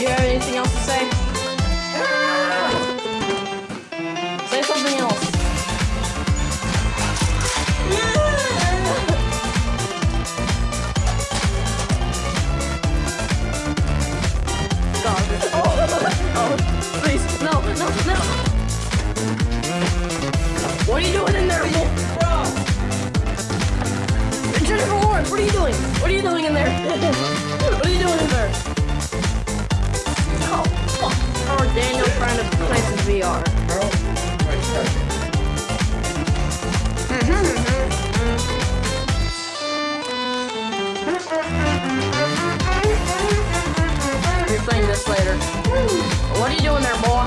you have anything else to say? Say something else. God. Oh, please, no, no, no. What are you doing? You doing? What are you doing in there? what are you doing in there? Oh, fuck. Or Daniel trying to play some VR. You're playing this later. What are you doing there, boy?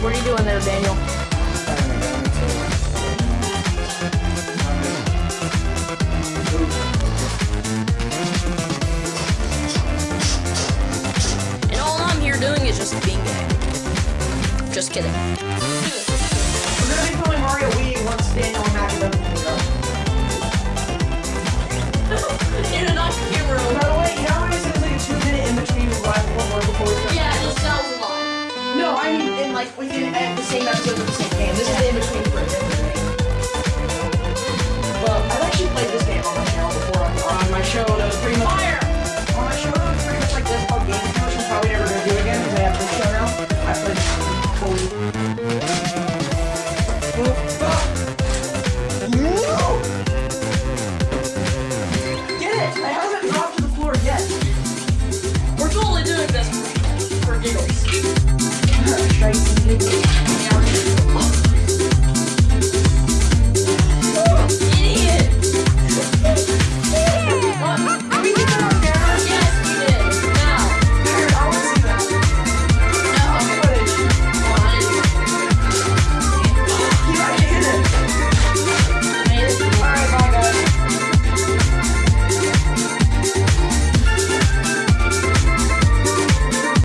What are you doing there, Daniel? Just kidding. We're gonna be playing Mario Wii once Daniel and Mac are done with it. In an off camera. By the way, you know how I said like a two minute in between live one more before we start? Yeah, it sounds a lot. No, I mean in like within at the same episode of the same totally doing this for giggles.